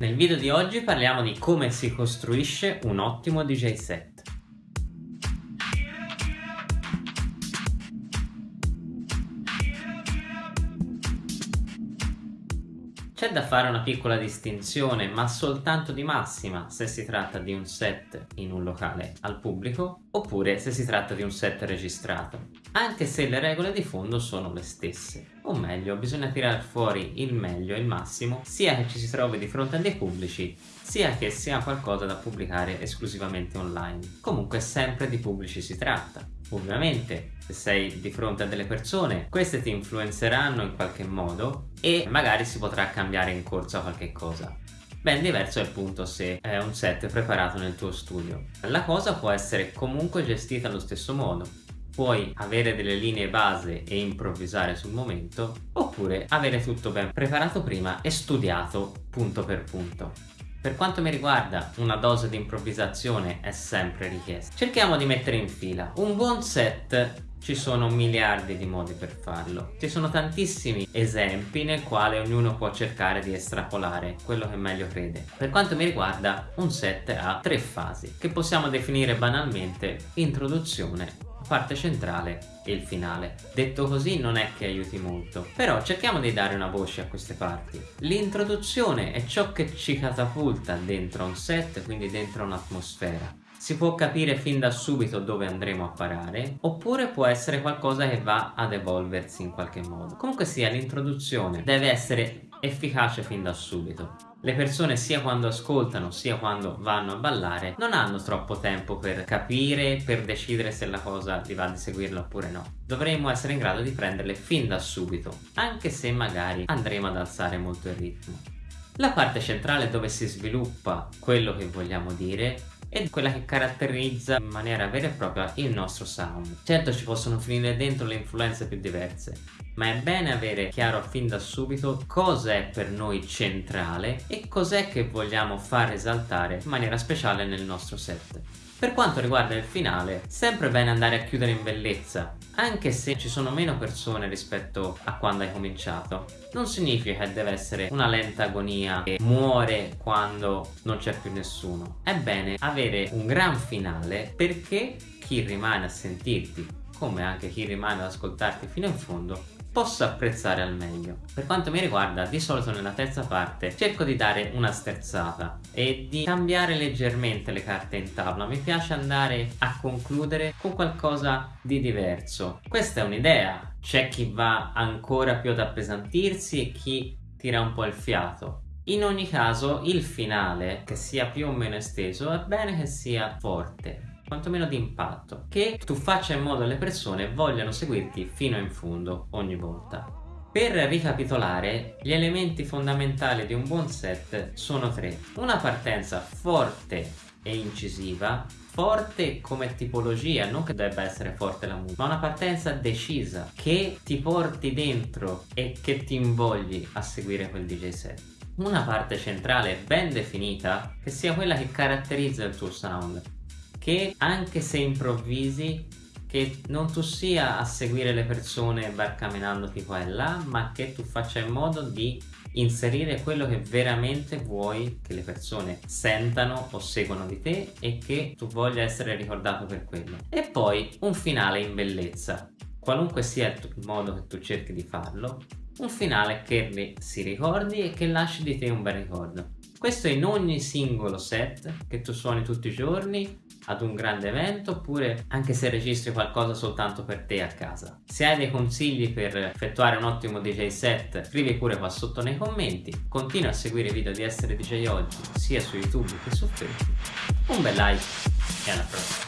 Nel video di oggi parliamo di come si costruisce un ottimo DJ set. C'è da fare una piccola distinzione, ma soltanto di massima, se si tratta di un set in un locale al pubblico oppure se si tratta di un set registrato, anche se le regole di fondo sono le stesse. O meglio, bisogna tirare fuori il meglio e il massimo, sia che ci si trovi di fronte a dei pubblici, sia che sia qualcosa da pubblicare esclusivamente online. Comunque sempre di pubblici si tratta. Ovviamente se sei di fronte a delle persone queste ti influenzeranno in qualche modo e magari si potrà cambiare in corsa qualche cosa. Ben diverso è appunto se è un set preparato nel tuo studio. La cosa può essere comunque gestita allo stesso modo. Puoi avere delle linee base e improvvisare sul momento, oppure avere tutto ben preparato prima e studiato punto per punto. Per quanto mi riguarda, una dose di improvvisazione è sempre richiesta. Cerchiamo di mettere in fila. Un buon set ci sono miliardi di modi per farlo. Ci sono tantissimi esempi nel quale ognuno può cercare di estrapolare quello che meglio crede. Per quanto mi riguarda, un set ha tre fasi, che possiamo definire banalmente introduzione, parte centrale e il finale. Detto così non è che aiuti molto, però cerchiamo di dare una voce a queste parti. L'introduzione è ciò che ci catapulta dentro un set, quindi dentro un'atmosfera. Si può capire fin da subito dove andremo a parare, oppure può essere qualcosa che va ad evolversi in qualche modo. Comunque sia, l'introduzione deve essere efficace fin da subito le persone sia quando ascoltano sia quando vanno a ballare non hanno troppo tempo per capire, per decidere se la cosa gli va di seguirla oppure no. Dovremmo essere in grado di prenderle fin da subito, anche se magari andremo ad alzare molto il ritmo. La parte centrale dove si sviluppa quello che vogliamo dire è quella che caratterizza in maniera vera e propria il nostro sound. Certo ci possono finire dentro le influenze più diverse, ma è bene avere chiaro fin da subito cosa è per noi centrale e cos'è che vogliamo far esaltare in maniera speciale nel nostro set. Per quanto riguarda il finale, sempre bene andare a chiudere in bellezza, anche se ci sono meno persone rispetto a quando hai cominciato. Non significa che deve essere una lenta agonia che muore quando non c'è più nessuno. È bene avere un gran finale perché chi rimane a sentirti, come anche chi rimane ad ascoltarti fino in fondo, posso apprezzare al meglio. Per quanto mi riguarda, di solito nella terza parte cerco di dare una sterzata e di cambiare leggermente le carte in tavola. Mi piace andare a concludere con qualcosa di diverso. Questa è un'idea. C'è chi va ancora più ad appesantirsi e chi tira un po' il fiato. In ogni caso il finale, che sia più o meno esteso, è bene che sia forte, quantomeno di impatto, che tu faccia in modo che le persone vogliano seguirti fino in fondo ogni volta. Per ricapitolare, gli elementi fondamentali di un buon set sono tre. Una partenza forte e incisiva, forte come tipologia, non che debba essere forte la musica, ma una partenza decisa che ti porti dentro e che ti invogli a seguire quel DJ set. Una parte centrale ben definita che sia quella che caratterizza il tuo sound, che anche se improvvisi che non tu sia a seguire le persone barcamenandoti qua e là ma che tu faccia in modo di inserire quello che veramente vuoi che le persone sentano o seguono di te e che tu voglia essere ricordato per quello. E poi un finale in bellezza. Qualunque sia il modo che tu cerchi di farlo un finale che si ricordi e che lasci di te un bel ricordo questo in ogni singolo set che tu suoni tutti i giorni ad un grande evento oppure anche se registri qualcosa soltanto per te a casa. Se hai dei consigli per effettuare un ottimo DJ set scrivi pure qua sotto nei commenti, continua a seguire i video di Essere DJ Oggi sia su YouTube che su Facebook. Un bel like e alla prossima!